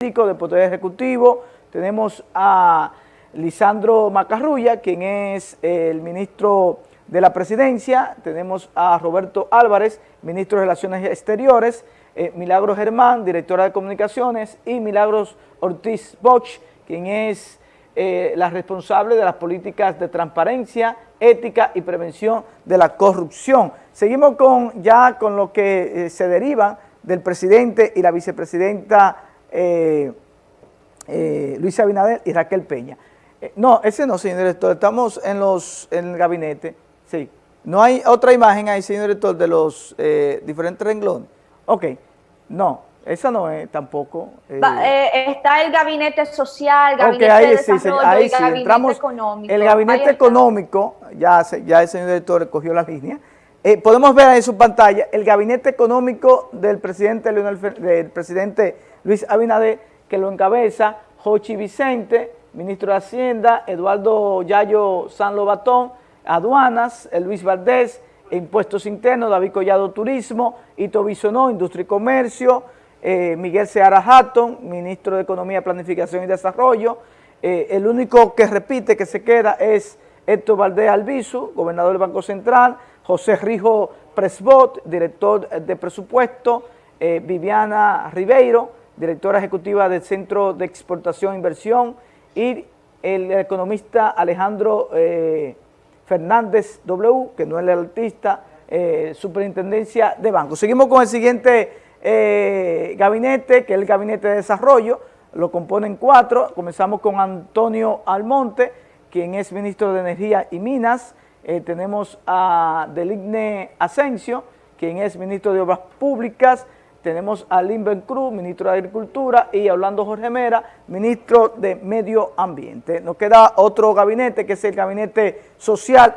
del Poder Ejecutivo, tenemos a Lisandro Macarrulla, quien es el ministro de la Presidencia, tenemos a Roberto Álvarez, ministro de Relaciones Exteriores, eh, Milagros Germán, directora de Comunicaciones, y Milagros Ortiz Bosch, quien es eh, la responsable de las políticas de transparencia, ética y prevención de la corrupción. Seguimos con ya con lo que eh, se deriva del presidente y la vicepresidenta eh, Luis Abinader y Raquel Peña. no, ese no, señor director, estamos en, los, en el gabinete, sí. No hay otra imagen ahí, señor director, de los diferentes renglones. Ok, no, esa no es tampoco. Eh. eh, está el gabinete social, gabinete ahí, de desarrollo ahí sí, gabinete Entramos, económico. El gabinete económico, ya, ya el señor director recogió la línea. Eh, podemos ver ahí en su pantalla el gabinete económico del presidente, del presidente Luis Abinader, que lo encabeza Jochi Vicente, ministro de Hacienda, Eduardo Yayo San Lobatón, Aduanas, Luis Valdés, Impuestos Internos, David Collado Turismo, Ito Bisonó, Industria y Comercio, eh, Miguel Seara Hatton, ministro de Economía, Planificación y Desarrollo. Eh, el único que repite, que se queda, es Héctor Valdés Albizu, gobernador del Banco Central, José Rijo Presbot, director de presupuesto, eh, Viviana Ribeiro, directora ejecutiva del Centro de Exportación e Inversión, y el economista Alejandro Fernández W, que no es el artista, superintendencia de banco. Seguimos con el siguiente eh, gabinete, que es el Gabinete de Desarrollo, lo componen cuatro, comenzamos con Antonio Almonte, quien es Ministro de Energía y Minas, eh, tenemos a Deligne Asensio, quien es Ministro de Obras Públicas, tenemos a Limben Cruz, Ministro de Agricultura, y hablando Jorge Mera, Ministro de Medio Ambiente. Nos queda otro gabinete, que es el Gabinete Social,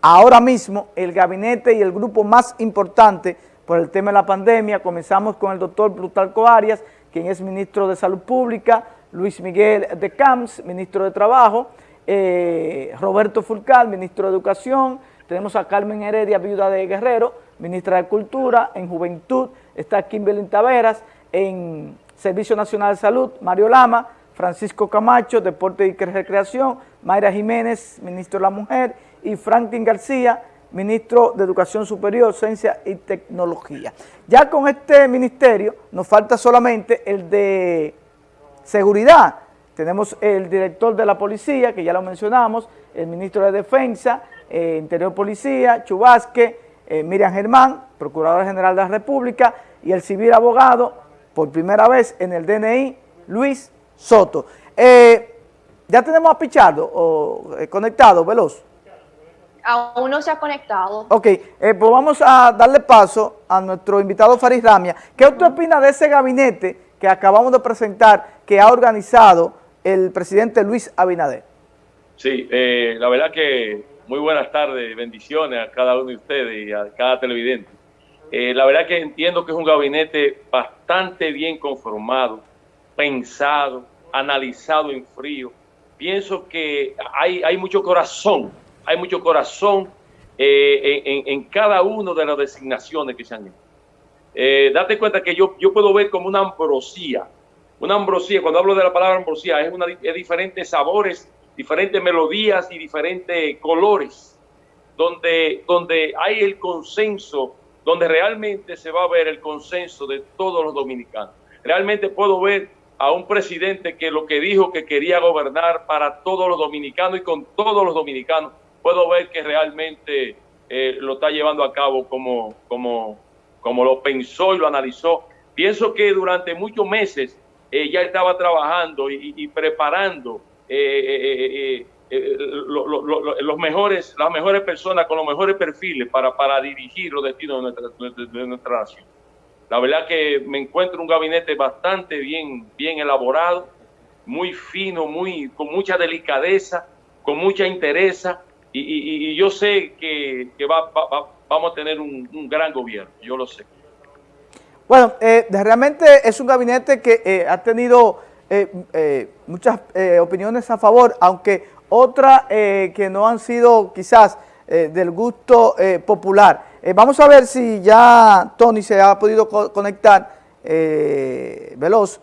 ahora mismo el gabinete y el grupo más importante por el tema de la pandemia. Comenzamos con el doctor Plutarco Arias, quien es ministro de Salud Pública, Luis Miguel de Camps, ministro de Trabajo, eh, Roberto Fulcal, ministro de Educación, tenemos a Carmen Heredia, viuda de Guerrero, ministra de Cultura, en Juventud está Kimberly Taveras, en Servicio Nacional de Salud, Mario Lama, Francisco Camacho, Deporte y Recreación, Mayra Jiménez, ministro de la Mujer, y Franklin García, ministro de Educación Superior, Ciencia y Tecnología. Ya con este ministerio nos falta solamente el de Seguridad. Tenemos el director de la Policía, que ya lo mencionamos, el ministro de Defensa, eh, Interior Policía, Chubasque, eh, Miriam Germán, Procurador General de la República, y el civil abogado, por primera vez en el DNI, Luis Soto. Eh, ya tenemos a Pichardo o, conectado, veloz. Aún no se ha conectado. Ok, eh, pues vamos a darle paso a nuestro invitado Faris Ramia. ¿Qué usted opina de ese gabinete que acabamos de presentar, que ha organizado el presidente Luis Abinader? Sí, eh, la verdad que muy buenas tardes, bendiciones a cada uno de ustedes y a cada televidente. Eh, la verdad que entiendo que es un gabinete bastante bien conformado, pensado, analizado en frío. Pienso que hay, mucho corazón hay mucho corazón eh, en, cada una de las designaciones que se han hecho. Eh, date cuenta que yo, yo puedo ver como una ambrosía, una ambrosía, cuando hablo de la palabra ambrosía, es, una, es diferentes sabores, diferentes melodías y diferentes colores, donde, donde hay el consenso, donde realmente se va a ver el consenso de todos los dominicanos. Realmente puedo ver a un presidente que lo que dijo que quería gobernar para todos los dominicanos y con todos los dominicanos puedo ver que realmente eh, lo está llevando a cabo como, como, como lo pensó y lo analizó. Pienso que durante muchos meses eh, ya estaba trabajando y, preparando eh, los mejores, las mejores personas con los mejores perfiles para, para dirigir los destinos de nuestra, nación. La verdad que me encuentro un gabinete bastante bien, bien elaborado, muy fino, muy, con mucha delicadeza, con mucha interesa, y, yo sé que, vamos a tener un, gran gobierno, yo lo sé. Bueno, eh, realmente es un gabinete que eh, ha tenido eh, muchas opiniones a favor, aunque otras que no han sido quizás del gusto popular. vamos a ver si ya Tony se ha podido conectar veloz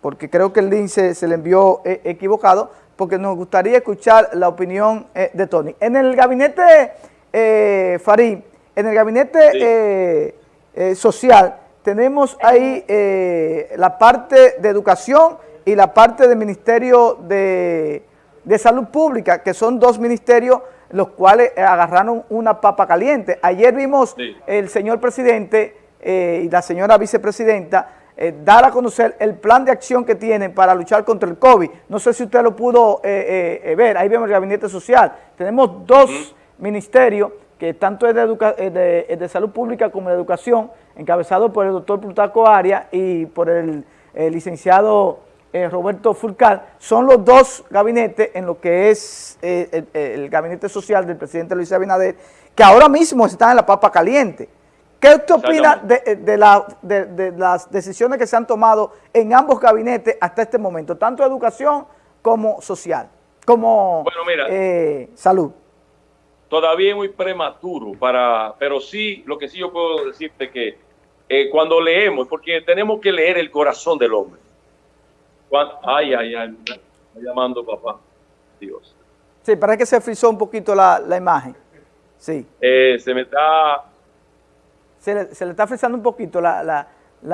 porque creo que el link se, le envió eh, equivocado, porque nos gustaría escuchar la opinión eh, de Tony. En el gabinete, eh, Farid, en el gabinete social, tenemos ahí la parte de educación y la parte del Ministerio de, Salud Pública, que son dos ministerios los cuales agarraron una papa caliente. Ayer vimos el señor presidente y la señora vicepresidenta eh, dar a conocer el plan de acción que tienen para luchar contra el COVID. No sé si usted lo pudo eh, eh, ver, ahí vemos el gabinete social. Tenemos dos ministerios, que tanto es de, de, salud pública como de educación, encabezado por el doctor Plutarco Arias y por el, licenciado Roberto Fulcal, son los dos gabinetes en lo que es el, el, gabinete social del presidente Luis Abinader, que ahora mismo están en la papa caliente. ¿Qué usted opina de, las decisiones que se han tomado en ambos gabinetes hasta este momento, tanto educación como social, como eh, salud? Todavía es muy prematuro, para, pero sí, lo que sí yo puedo decirte que eh, cuando leemos, porque tenemos que leer el corazón del hombre. Ay, ay, ay, me llamando papá, Dios. Sí, parece que se frizó un poquito la, imagen. Sí. Eh, se me está se le, está frisando un poquito la,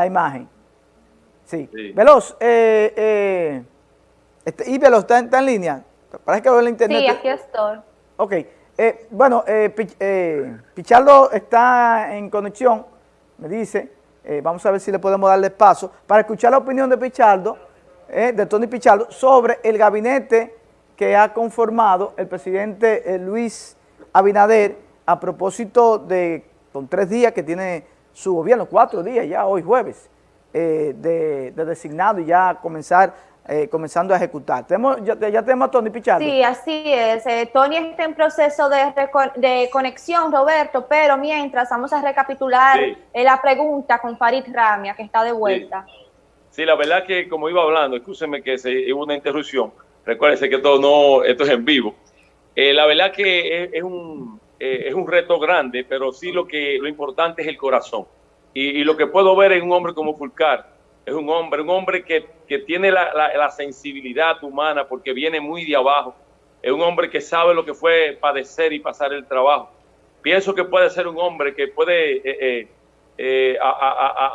imagen. Sí. Veloz, eh, eh, este, y Veloz, ¿está, ¿está, en línea? Parece que lo en internet. Sí, aquí estoy. Ok. Eh, bueno, eh, Pichardo está en conexión, me dice. vamos a ver si le podemos darle paso para escuchar la opinión de Pichardo, de Tony Pichardo, sobre el gabinete que ha conformado el presidente Luis Abinader a propósito de con tres días que tiene su gobierno, cuatro días ya, hoy jueves, eh, de, designado y ya comenzar eh, comenzando a ejecutar. ¿Tenemos, ya, tenemos a Tony Pichardo. Sí, así es. Eh, Tony está en proceso de, de, conexión, Roberto, pero mientras vamos a recapitular la pregunta con Farid Ramia, que está de vuelta. Sí. La verdad que como iba hablando, escúcheme que se, hubo una interrupción, recuérdense que todo no, esto es en vivo. la verdad que es un, eh, es un reto grande, pero sí lo que lo importante es el corazón. Y, lo que puedo ver en un hombre como Fulcar, es un hombre, un hombre que, que tiene la, la, sensibilidad humana porque viene muy de abajo. Es un hombre que sabe lo que fue padecer y pasar el trabajo. Pienso que puede ser un hombre que puede eh, eh,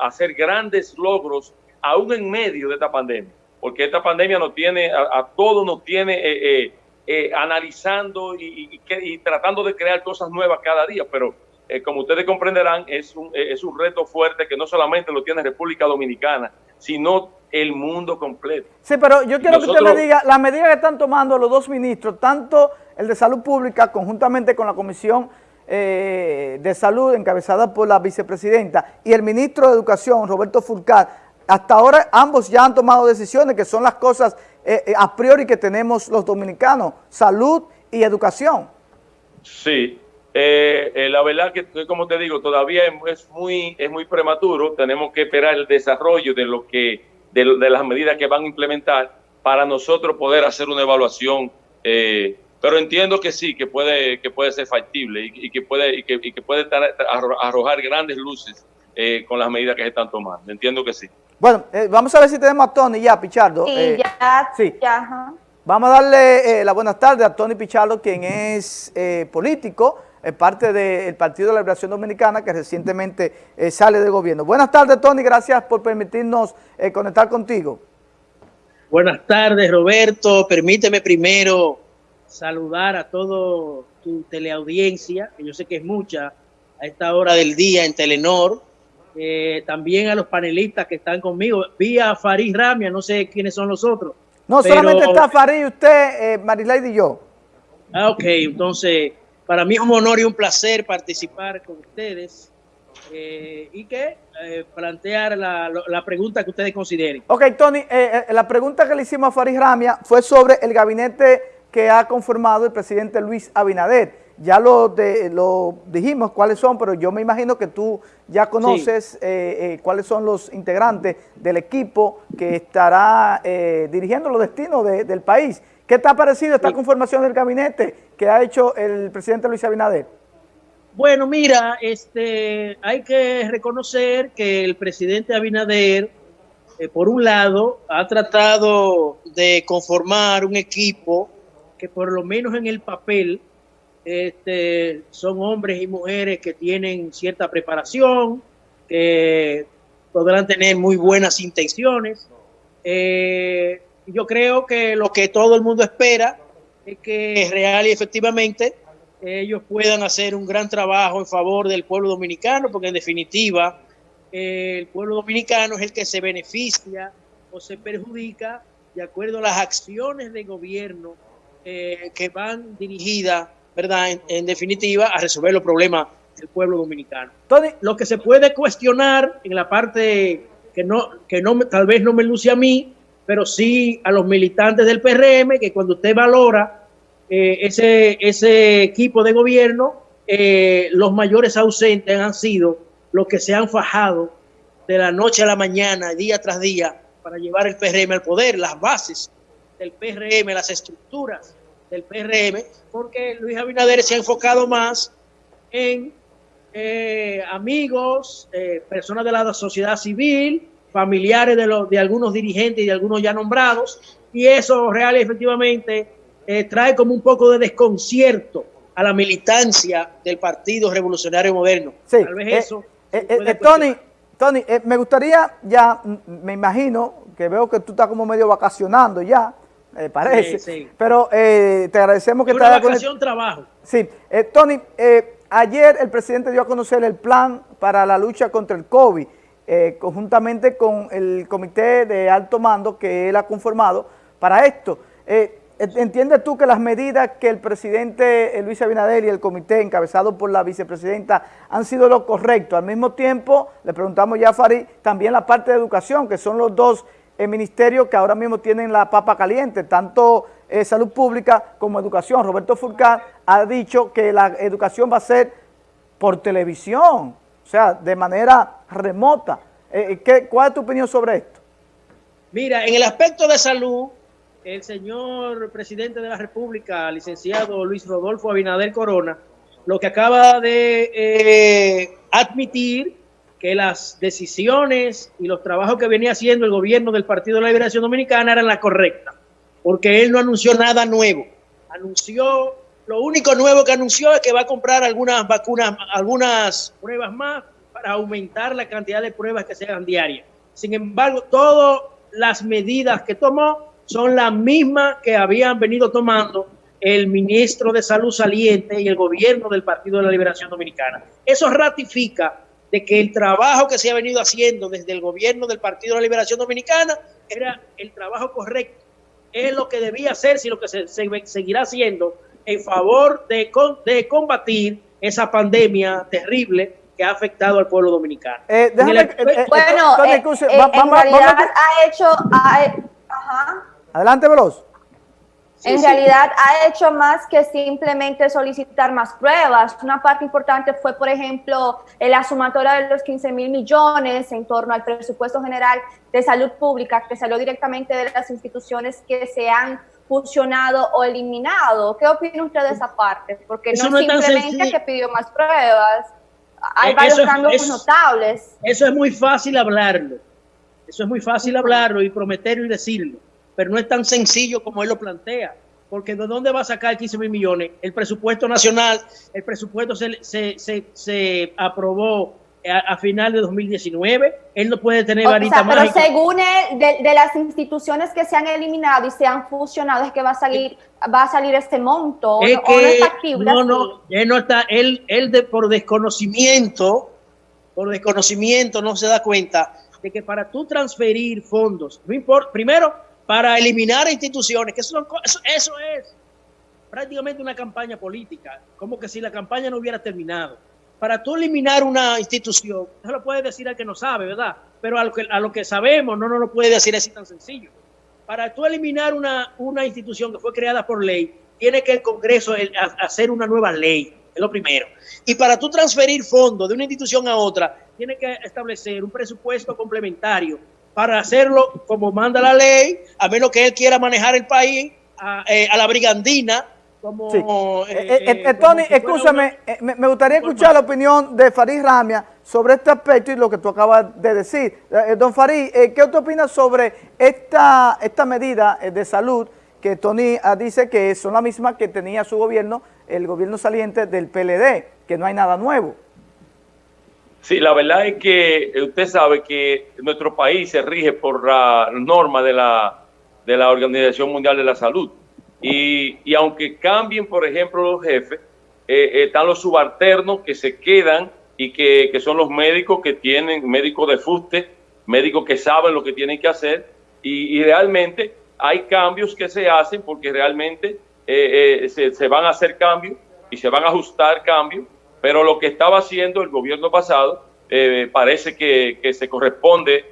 hacer grandes logros aún en medio de esta pandemia, porque esta pandemia nos tiene, a, a todos nos tiene eh, analizando y, tratando de crear cosas nuevas cada día, pero eh, como ustedes comprenderán, es un, eh, es un reto fuerte que no solamente lo tiene República Dominicana, sino el mundo completo. Sí, pero yo quiero que usted me diga, las medidas que están tomando los dos ministros, tanto el de Salud Pública, conjuntamente con la Comisión de Salud, encabezada por la vicepresidenta, y el ministro de Educación, Roberto Furcar, hasta ahora ambos ya han tomado decisiones que son las cosas eh, eh, a priori que tenemos los dominicanos, salud y educación. Sí, eh, la verdad que, como te digo, todavía es muy, es muy prematuro, tenemos que esperar el desarrollo de, lo que, de, las medidas que van a implementar para nosotros poder hacer una evaluación, pero entiendo que sí, que puede, que puede ser factible y, que puede, y que, y que puede arrojar grandes luces con las medidas que se están tomando, entiendo que sí. Bueno, eh, vamos a ver si tenemos a Tony ya, Pichardo. Sí, eh, ya, sí. Vamos a darle eh, la buenas tardes a Tony Pichardo, quien es político, parte del Partido de la Liberación Dominicana, que recientemente sale del gobierno. Buenas tardes, Tony, gracias por permitirnos conectar contigo. Buenas tardes, Roberto. Permíteme primero saludar a todo tu teleaudiencia, que yo sé que es mucha a esta hora del día en Telenor, eh, también a los panelistas que están conmigo. Vi a Farid Ramia, no sé quiénes son los otros. No, solamente está Farid, usted, eh, y yo. Ah, ok, entonces para mí es un honor y un placer participar con ustedes eh, y que eh, plantear la, la, pregunta que ustedes consideren. Ok, Tony, la pregunta que le hicimos a Farid Ramia fue sobre el gabinete que ha conformado el presidente Luis Abinader ya lo, de, lo dijimos cuáles son, pero yo me imagino que tú ya conoces eh, eh, cuáles son los integrantes del equipo que estará eh, dirigiendo los destinos del país. ¿Qué te ha parecido esta conformación del gabinete que ha hecho el presidente Luis Abinader? Bueno, mira, este, hay que reconocer que el presidente Abinader por un lado, ha tratado de conformar un equipo que por lo menos en el papel este, son hombres y mujeres que tienen cierta preparación, que podrán tener muy buenas intenciones. Eh, yo creo que lo que todo el mundo espera es que real y efectivamente ellos puedan hacer un gran trabajo en favor del pueblo dominicano, porque en definitiva el pueblo dominicano es el que se beneficia o se perjudica de acuerdo a las acciones de gobierno eh, que van dirigidas, ¿verdad? En, definitiva, a resolver los problemas del pueblo dominicano. Lo que se puede cuestionar en la parte que no, que no tal vez no me luce a mí, pero sí a los militantes del PRM, que cuando usted valora eh, ese, ese equipo de gobierno, eh, los mayores ausentes han sido los que se han fajado de la noche a la mañana, día tras día, para llevar el PRM al poder, las bases del PRM, las estructuras del PRM, porque Luis Abinader se ha enfocado más en eh, amigos, personas de la sociedad civil, familiares de, los, de algunos dirigentes y de algunos ya nombrados, y eso real efectivamente eh, trae como un poco de desconcierto a la militancia del Partido Revolucionario Moderno. Sí, Tal vez eh, eso. Eh, Tony, Tony me gustaría ya, me imagino que veo que tú estás como medio vacacionando ya, me parece. Sí, Pero te agradecemos que te Una vacación, trabajo. Sí, Tony, ayer el presidente dio a conocer el plan para la lucha contra el COVID. Eh, conjuntamente con el comité de alto mando que él ha conformado para esto. Eh, ¿Entiendes tú que las medidas que el presidente eh, Luis Abinader y el comité encabezado por la vicepresidenta han sido lo correcto? Al mismo tiempo, le preguntamos ya a Farid, también la parte de educación, que son los dos ministerios que ahora mismo tienen la papa caliente, tanto salud pública como educación. Roberto Furcán ha dicho que la educación va a ser por televisión, o sea, de manera remota. Eh, eh, ¿qué, ¿Cuál es tu opinión sobre esto? Mira, en el aspecto de salud, el señor presidente de la República, licenciado Luis Rodolfo Abinader Corona, lo que acaba de eh, admitir que las decisiones y los trabajos que venía haciendo el gobierno del Partido de la Liberación Dominicana eran la correcta, porque él no anunció nada nuevo. Anunció lo único nuevo que anunció es que va a comprar algunas vacunas, algunas pruebas más para aumentar la cantidad de pruebas que se hagan diarias. Sin embargo, todas las medidas que tomó son las mismas que habían venido tomando el ministro de Salud saliente y el gobierno del Partido de la Liberación Dominicana. Eso ratifica de que el trabajo que se ha venido haciendo desde el gobierno del Partido de la Liberación Dominicana era el trabajo correcto. Es lo que debía hacerse y lo que se seguirá haciendo en favor de, de combatir esa pandemia terrible que ha afectado al pueblo dominicano. Eh, déjame, eh, eh, bueno, eh, en realidad ha hecho... ajá. Adelante, Veloz. En realidad ha hecho más que simplemente solicitar más pruebas. Una parte importante fue, por ejemplo, la sumatoria de los 15 mil millones en torno al presupuesto general de salud pública que salió directamente de las instituciones que se han fusionado o eliminado. ¿Qué opina usted de esa parte? Porque no, es simplemente que pidió más pruebas, hay eh, varios cambios notables. Eso es muy fácil hablarlo, eso es muy fácil hablarlo y prometerlo y decirlo, pero no es tan sencillo como él lo plantea, porque ¿de dónde va a sacar 15 mil millones? El presupuesto nacional, el presupuesto se, se, se, se aprobó a, final de 2019. Él no puede tener varita Pero según él, de, las instituciones que se han eliminado y se han fusionado, es que va a salir, va a salir este monto. Es que, no está activo. No, no, él no está, él, él de, por desconocimiento, por desconocimiento no se da cuenta de que para tú transferir fondos, no importa, primero, para eliminar instituciones, que eso, eso, eso es prácticamente una campaña política, como que si la campaña no hubiera terminado para tú eliminar una institución, eso lo puede decir al que no sabe, ¿verdad? Pero a lo que, a lo que sabemos no nos lo puede decir así tan sencillo. Para tú eliminar una, una institución que fue creada por ley, tiene que el Congreso hacer una nueva ley, es lo primero. Y para tú transferir fondos de una institución a otra, tiene que establecer un presupuesto complementario para hacerlo como manda la ley, a menos que él quiera manejar el país a, eh, a la brigandina como... Eh, eh, eh, Tony, escúchame, me, gustaría escuchar la opinión de Farid Ramia sobre este aspecto y lo que tú acabas de decir. Don Farid, ¿qué usted opina sobre esta, esta medida de salud que Tony ah, dice que son las mismas que tenía su gobierno, el gobierno saliente del PLD, que no hay nada nuevo? Sí, la verdad es que usted sabe que nuestro país se rige por la norma de la, de la Organización Mundial de la Salud. Y, y aunque cambien, por ejemplo, los jefes, eh, están los subalternos que se quedan y que, que, son los médicos que tienen, médicos de fuste, médicos que saben lo que tienen que hacer y, realmente hay cambios que se hacen porque realmente eh, eh, se, se, van a hacer cambios y se van a ajustar cambios, pero lo que estaba haciendo el gobierno pasado parece que, se corresponde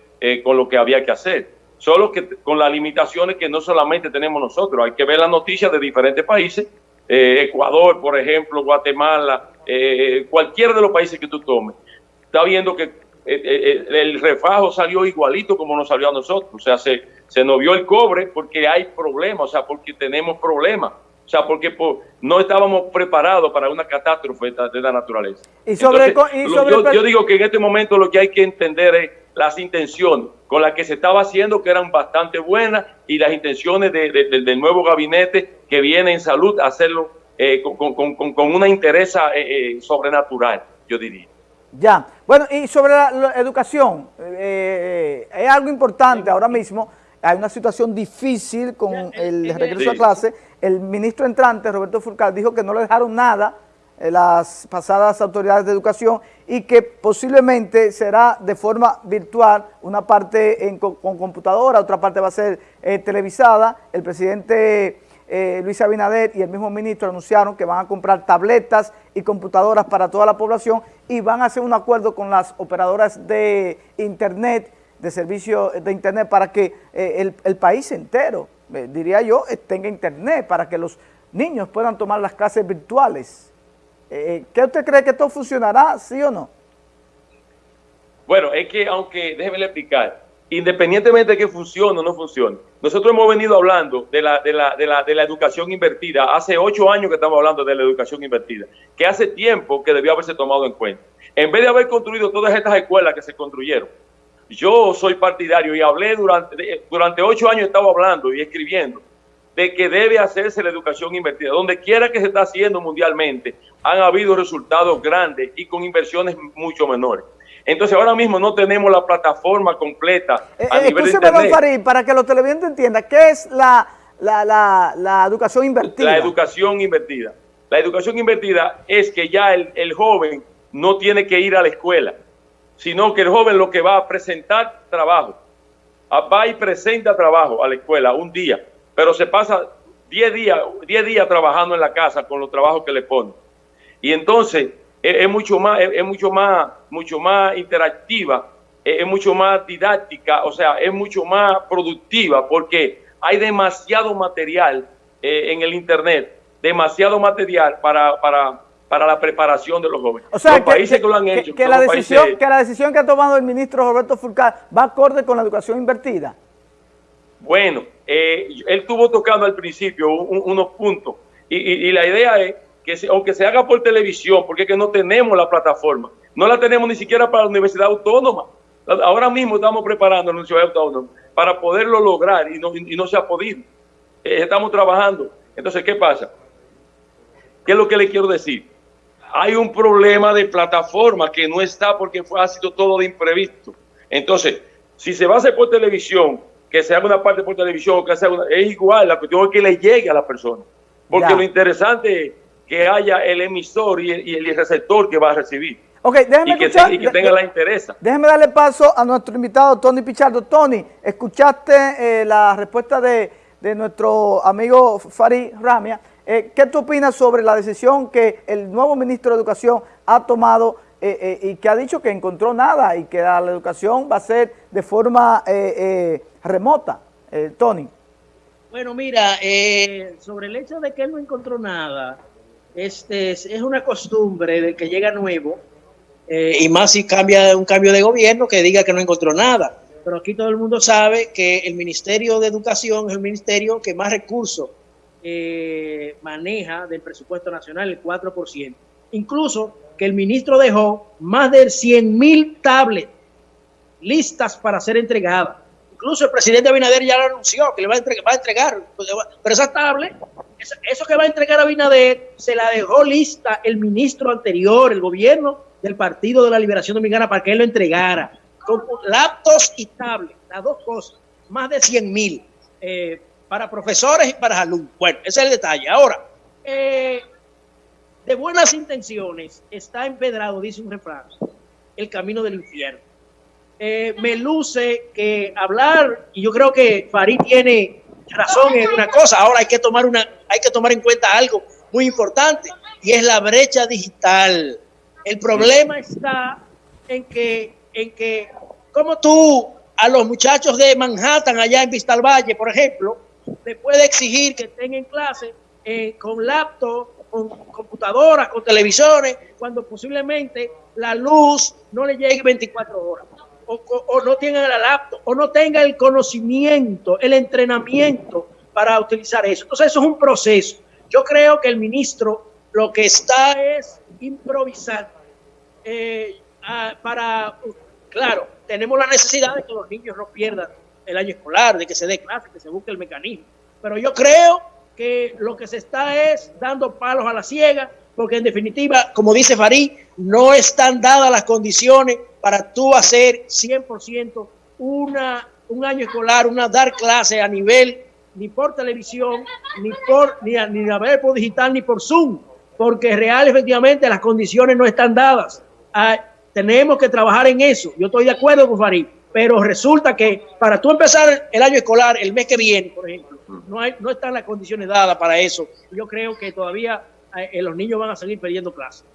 con lo que había que hacer. Solo que con las limitaciones que no solamente tenemos nosotros, hay que ver las noticias de diferentes países eh, Ecuador, por ejemplo, Guatemala, eh, cualquiera de los países que tú tomes, está viendo que eh, el refajo salió igualito como nos salió a nosotros. O sea, se, se nos vio el cobre porque hay problemas, o sea, porque tenemos problemas. O sea, porque no estábamos preparados para una catástrofe de la naturaleza. Y sobre, yo, digo que en este momento lo que hay que entender es las intenciones con las que se estaba haciendo, que eran bastante buenas, y las intenciones del nuevo gabinete que viene en salud a hacerlo eh, con, una interés eh, eh, sobrenatural, yo diría. Ya, bueno, y sobre la, educación, es algo importante ahora mismo, hay una situación difícil con el regreso a clase, el ministro entrante, Roberto Furcal, dijo que no le dejaron nada las pasadas autoridades de educación y que posiblemente será de forma virtual, una parte con, computadora, otra parte va a ser televisada. El presidente eh, Luis Abinader y el mismo ministro anunciaron que van a comprar tabletas y computadoras para toda la población y van a hacer un acuerdo con las operadoras de internet, de servicio de internet, para que eh, el, país entero, eh, diría yo, tenga internet, para que los niños puedan tomar las clases virtuales. ¿Qué usted cree que esto funcionará, sí o no? Bueno, es que aunque, déjeme explicar, independientemente de que funcione o no funcione, nosotros hemos venido hablando de la, de, la, de, la, de la educación invertida, hace ocho años que estamos hablando de la educación invertida, que hace tiempo que debió haberse tomado en cuenta. En vez de haber construido todas estas escuelas que se construyeron, yo soy partidario y hablé durante, durante ocho años, he estado hablando y escribiendo de que debe hacerse la educación invertida. Donde quiera que se está haciendo mundialmente, han habido resultados grandes y con inversiones mucho menores. Entonces ahora mismo no tenemos la plataforma completa a eh, nivel de internet. Farid, para que los televidentes entiendan, ¿qué es la, la, educación invertida? La educación invertida. La educación invertida es que ya el, el joven no tiene que ir a la escuela, sino que el joven lo que va a presentar trabajo, va y presenta trabajo a la escuela un día, pero se pasa 10 días, 10 días trabajando en la casa con los trabajos que le ponen. Y entonces es, mucho más, es, mucho más, mucho más interactiva, es, mucho más didáctica, o sea, es mucho más productiva porque hay demasiado material eh, en el internet, demasiado material para, para, para la preparación de los jóvenes. O sea, los que, países que, lo han hecho. Que, la decisión, que la decisión que ha tomado el ministro Roberto Furcal va acorde con la educación invertida. Bueno, eh, él estuvo tocando al principio unos puntos y, la idea es que aunque se haga por televisión, porque es que no tenemos la plataforma, no la tenemos ni siquiera para la Universidad Autónoma. Ahora mismo estamos preparando la Universidad Autónoma para poderlo lograr y no, y no se ha podido. Eh, estamos trabajando. Entonces, ¿qué pasa? ¿Qué es lo que le quiero decir? Hay un problema de plataforma que no está porque fue, ha sido todo de imprevisto. Entonces, si se va a hacer por televisión, que se haga una parte por televisión, que sea una, es igual, la cuestión es que le llegue a la persona. Porque lo interesante es que haya el emisor y el, receptor que va a recibir. Okay, déjeme y, que y que tenga la interés. Déjeme darle paso a nuestro invitado Tony Pichardo. Tony, escuchaste eh, la respuesta de, nuestro amigo Farid Ramia. Eh, ¿Qué tú opinas sobre la decisión que el nuevo ministro de Educación ha tomado eh, y que ha dicho que encontró nada y que la, educación va a ser de forma remota? Tony. Bueno, mira, sobre el hecho de que él no encontró nada, este, es una costumbre del que llega nuevo, eh, y más si cambia un cambio de gobierno que diga que no encontró nada. Pero aquí todo el mundo sabe que el Ministerio de Educación es el ministerio que más recursos eh, maneja del presupuesto nacional, el 4%. incluso que el ministro dejó más de 100 mil tablets listas para ser entregadas. Incluso el presidente Abinader ya lo anunció, que le va a entregar, va a pues, pero esa tablet, eso que va a entregar Abinader, se la dejó lista el ministro anterior, el gobierno del Partido de la Liberación Dominicana, para que él lo entregara. Con laptops y tablets, las dos cosas, más de 100 mil, eh, para profesores y para alumnos. Bueno, ese es el detalle. Ahora, eh, de buenas intenciones está empedrado, dice un refrán, el camino del infierno. Eh, me luce que hablar, y yo creo que Farid tiene razón en una cosa, ahora hay que tomar una, hay que tomar en cuenta algo muy importante, y es la brecha digital. El problema está en que, en que, como tú a los muchachos de Manhattan, allá en Vista al Valle, por ejemplo, le puede exigir que estén en clase eh, con laptop, con computadoras, con televisores, cuando posiblemente la luz no le llegue 24 horas, o, no tenga la laptop, o no tenga el conocimiento, el entrenamiento para utilizar eso. Entonces, eso es un proceso. Yo creo que el ministro lo que está es improvisar eh, para, claro, tenemos la necesidad de que los niños no pierdan el año escolar, de que se dé clase, que se busque el mecanismo. Pero yo creo que lo que se está es dando palos a la ciega, porque en definitiva, como dice Farid, no están dadas las condiciones para tú hacer 100% una, un año escolar, una dar clase a nivel ni por televisión, ni por ni a, ni a ver por digital, ni por Zoom, porque real efectivamente las condiciones no están dadas. Ah, tenemos que trabajar en eso. Yo estoy de acuerdo con Farid, pero resulta que para tú empezar el año escolar el mes que viene, por ejemplo, no, hay, no están las condiciones dadas para eso. Yo creo que todavía eh, los niños van a seguir perdiendo clases.